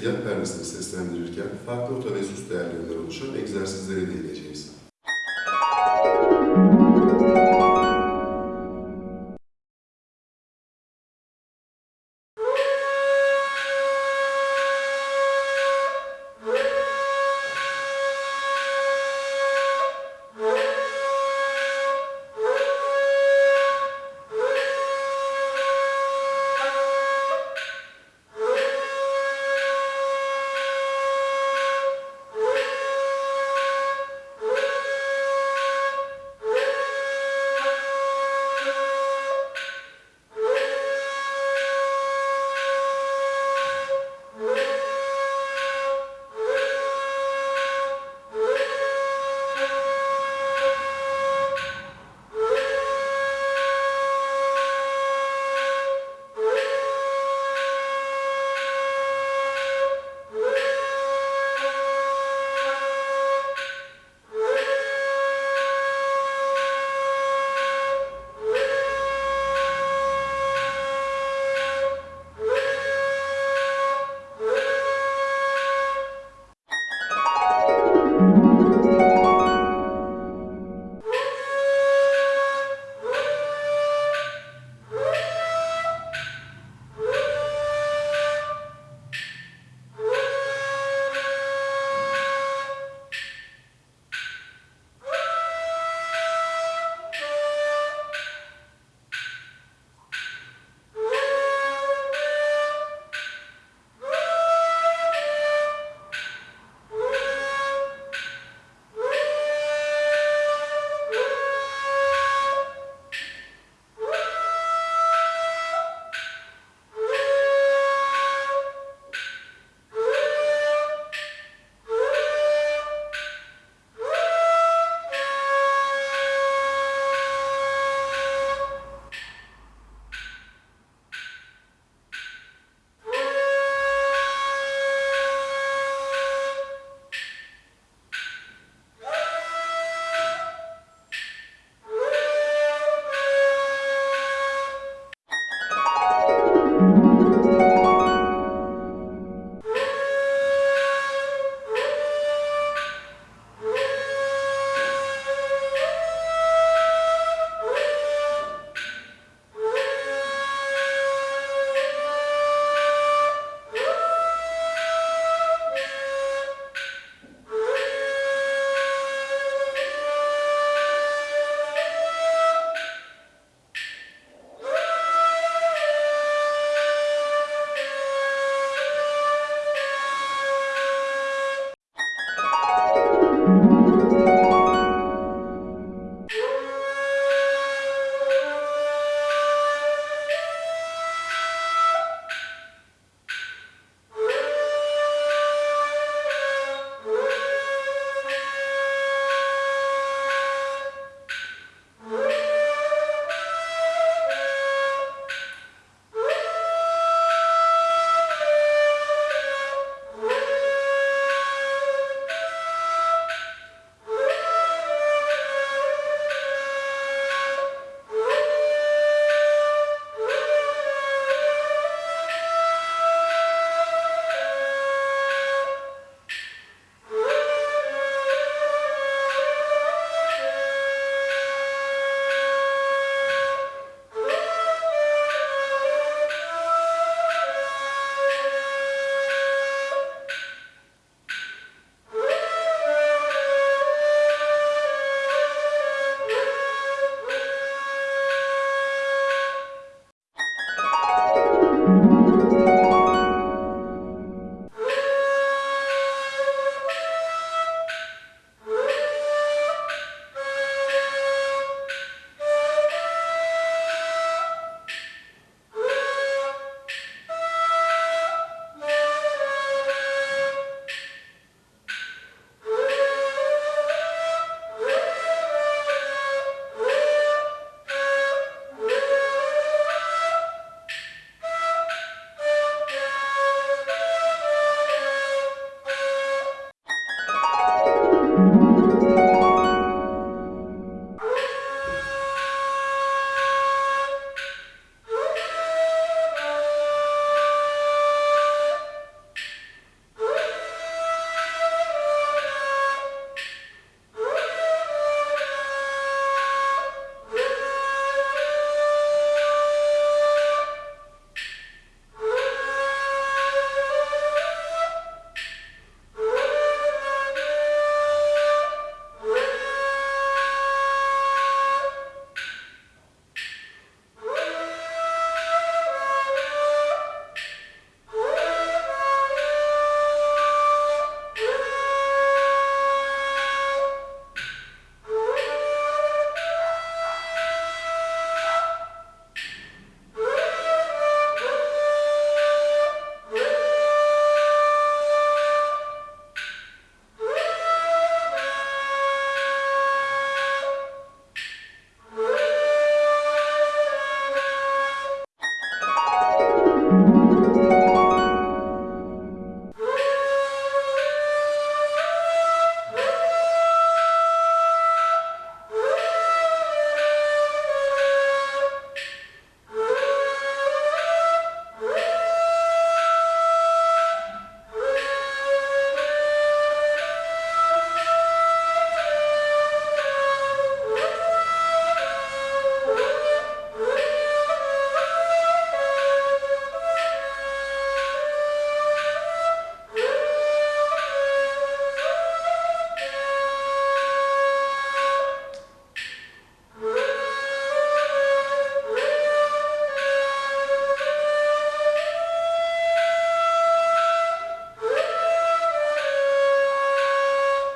gezegen perdesini seslendirirken farklı otobesüs değerlerinden oluşan egzersizlere değineceğiz.